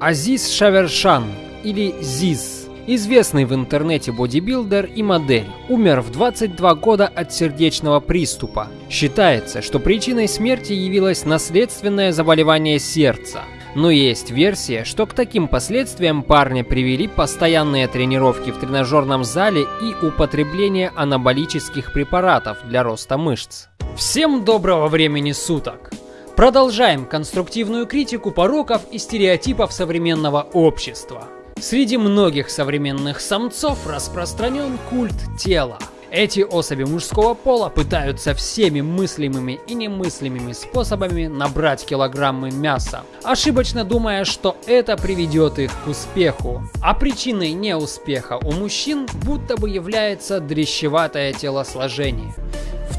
Азиз Шавершан или ЗИЗ, известный в интернете бодибилдер и модель, умер в 22 года от сердечного приступа. Считается, что причиной смерти явилось наследственное заболевание сердца. Но есть версия, что к таким последствиям парня привели постоянные тренировки в тренажерном зале и употребление анаболических препаратов для роста мышц. Всем доброго времени суток! Продолжаем конструктивную критику пороков и стереотипов современного общества. Среди многих современных самцов распространен культ тела. Эти особи мужского пола пытаются всеми мыслимыми и немыслимыми способами набрать килограммы мяса, ошибочно думая, что это приведет их к успеху. А причиной неуспеха у мужчин будто бы является дрещеватое телосложение.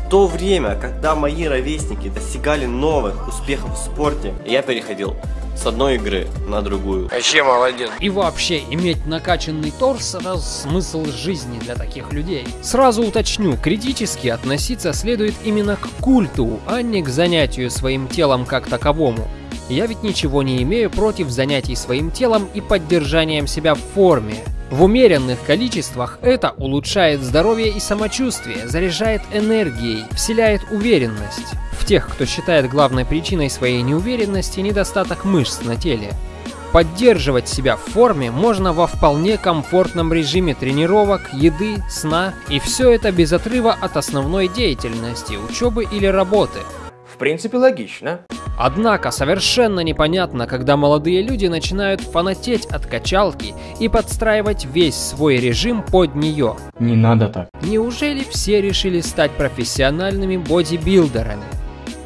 В то время, когда мои ровесники достигали новых успехов в спорте, я переходил с одной игры на другую. Вообще молодец. И вообще, иметь накачанный торс – это смысл жизни для таких людей. Сразу уточню, критически относиться следует именно к культу, а не к занятию своим телом как таковому. Я ведь ничего не имею против занятий своим телом и поддержанием себя в форме. В умеренных количествах это улучшает здоровье и самочувствие, заряжает энергией, вселяет уверенность. В тех, кто считает главной причиной своей неуверенности недостаток мышц на теле. Поддерживать себя в форме можно во вполне комфортном режиме тренировок, еды, сна, и все это без отрыва от основной деятельности, учебы или работы. В принципе, логично. Однако совершенно непонятно, когда молодые люди начинают фанатеть от качалки и подстраивать весь свой режим под нее. Не надо так. Неужели все решили стать профессиональными бодибилдерами?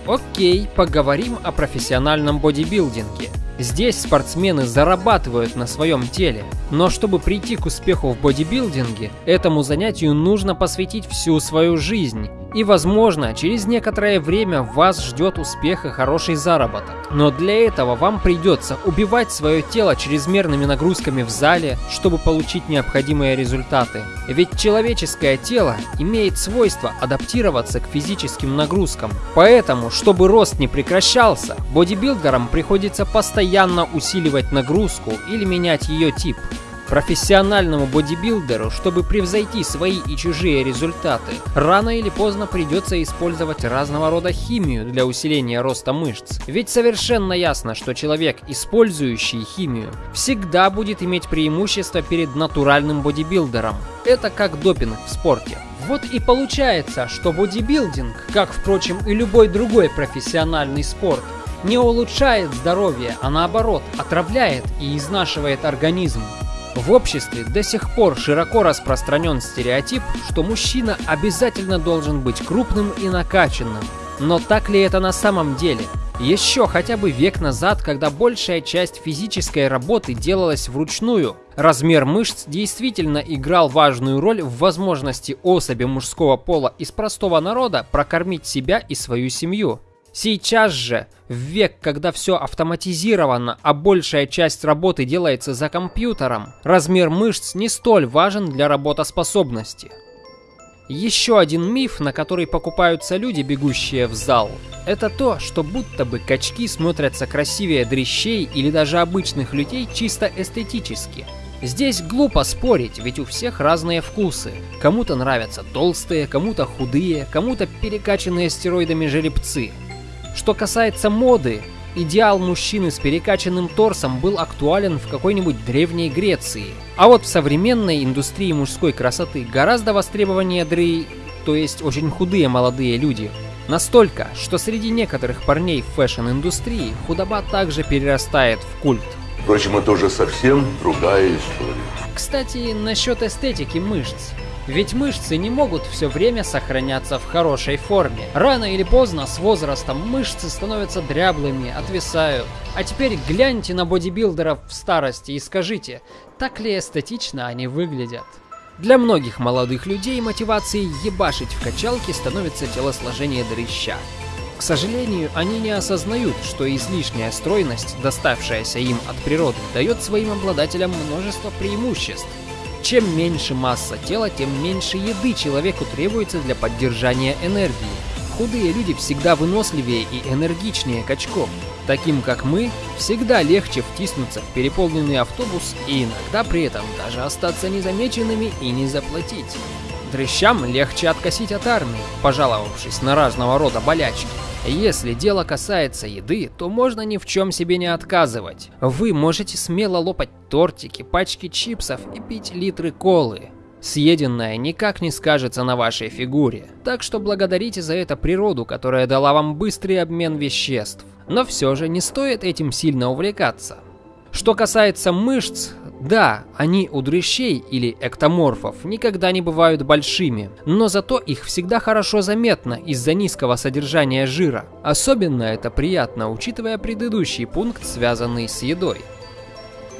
Окей, поговорим о профессиональном бодибилдинге. Здесь спортсмены зарабатывают на своем теле, но чтобы прийти к успеху в бодибилдинге, этому занятию нужно посвятить всю свою жизнь. И возможно, через некоторое время вас ждет успех и хороший заработок. Но для этого вам придется убивать свое тело чрезмерными нагрузками в зале, чтобы получить необходимые результаты. Ведь человеческое тело имеет свойство адаптироваться к физическим нагрузкам. Поэтому, чтобы рост не прекращался, бодибилдерам приходится постоянно усиливать нагрузку или менять ее тип. Профессиональному бодибилдеру, чтобы превзойти свои и чужие результаты, рано или поздно придется использовать разного рода химию для усиления роста мышц. Ведь совершенно ясно, что человек, использующий химию, всегда будет иметь преимущество перед натуральным бодибилдером. Это как допинг в спорте. Вот и получается, что бодибилдинг, как, впрочем, и любой другой профессиональный спорт, не улучшает здоровье, а наоборот, отравляет и изнашивает организм. В обществе до сих пор широко распространен стереотип, что мужчина обязательно должен быть крупным и накачанным. Но так ли это на самом деле? Еще хотя бы век назад, когда большая часть физической работы делалась вручную, размер мышц действительно играл важную роль в возможности особи мужского пола из простого народа прокормить себя и свою семью. Сейчас же, в век, когда все автоматизировано, а большая часть работы делается за компьютером, размер мышц не столь важен для работоспособности. Еще один миф, на который покупаются люди, бегущие в зал, это то, что будто бы качки смотрятся красивее дрищей или даже обычных людей чисто эстетически. Здесь глупо спорить, ведь у всех разные вкусы. Кому-то нравятся толстые, кому-то худые, кому-то перекачанные стероидами жеребцы. Что касается моды, идеал мужчины с перекачанным торсом был актуален в какой-нибудь древней Греции. А вот в современной индустрии мужской красоты гораздо востребованнее дры, то есть очень худые молодые люди. Настолько, что среди некоторых парней в fashion -индустрии худоба также перерастает в культ. Впрочем, это уже совсем другая история. Кстати, насчет эстетики мышц. Ведь мышцы не могут все время сохраняться в хорошей форме. Рано или поздно с возрастом мышцы становятся дряблыми, отвисают. А теперь гляньте на бодибилдеров в старости и скажите, так ли эстетично они выглядят. Для многих молодых людей мотивацией ебашить в качалке становится телосложение дрыща. К сожалению, они не осознают, что излишняя стройность, доставшаяся им от природы, дает своим обладателям множество преимуществ. Чем меньше масса тела, тем меньше еды человеку требуется для поддержания энергии. Худые люди всегда выносливее и энергичнее качков. Таким как мы, всегда легче втиснуться в переполненный автобус и иногда при этом даже остаться незамеченными и не заплатить. Дрыщам легче откосить от армии, пожаловавшись на разного рода болячки. Если дело касается еды, то можно ни в чем себе не отказывать. Вы можете смело лопать тортики, пачки чипсов и пить литры колы. Съеденное никак не скажется на вашей фигуре, так что благодарите за это природу, которая дала вам быстрый обмен веществ. Но все же не стоит этим сильно увлекаться. Что касается мышц, да, они у дрыщей или эктоморфов никогда не бывают большими, но зато их всегда хорошо заметно из-за низкого содержания жира. Особенно это приятно, учитывая предыдущий пункт, связанный с едой.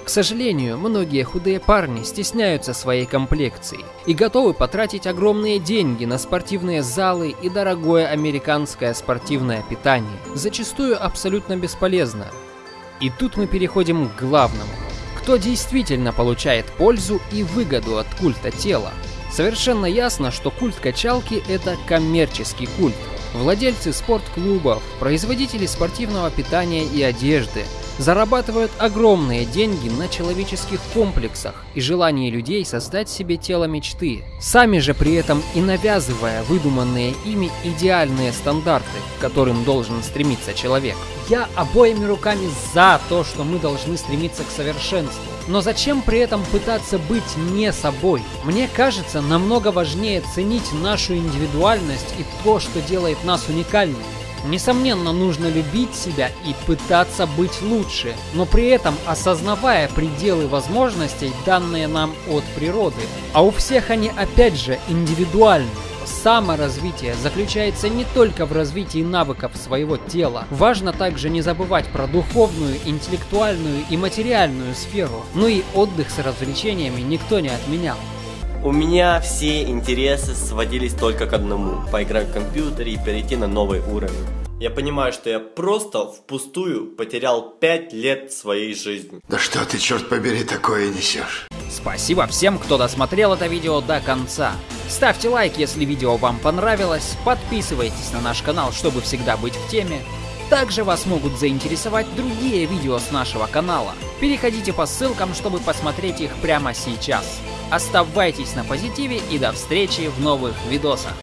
К сожалению, многие худые парни стесняются своей комплекции и готовы потратить огромные деньги на спортивные залы и дорогое американское спортивное питание, зачастую абсолютно бесполезно. И тут мы переходим к главному. Кто действительно получает пользу и выгоду от культа тела? Совершенно ясно, что культ качалки – это коммерческий культ. Владельцы спортклубов, производители спортивного питания и одежды – зарабатывают огромные деньги на человеческих комплексах и желании людей создать себе тело мечты, сами же при этом и навязывая выдуманные ими идеальные стандарты, к которым должен стремиться человек. Я обоими руками за то, что мы должны стремиться к совершенству. Но зачем при этом пытаться быть не собой? Мне кажется, намного важнее ценить нашу индивидуальность и то, что делает нас уникальными. Несомненно, нужно любить себя и пытаться быть лучше, но при этом осознавая пределы возможностей, данные нам от природы. А у всех они опять же индивидуальны. Саморазвитие заключается не только в развитии навыков своего тела. Важно также не забывать про духовную, интеллектуальную и материальную сферу. Ну и отдых с развлечениями никто не отменял. У меня все интересы сводились только к одному – поиграть в компьютере и перейти на новый уровень. Я понимаю, что я просто впустую потерял 5 лет своей жизни. Да что ты, черт побери, такое несешь? Спасибо всем, кто досмотрел это видео до конца. Ставьте лайк, если видео вам понравилось, подписывайтесь на наш канал, чтобы всегда быть в теме. Также вас могут заинтересовать другие видео с нашего канала. Переходите по ссылкам, чтобы посмотреть их прямо сейчас. Оставайтесь на позитиве и до встречи в новых видосах.